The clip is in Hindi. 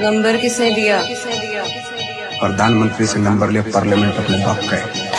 नंबर किसने दिया? प्रधानमंत्री से नंबर लिया पार्लियामेंट अपने बाप का है।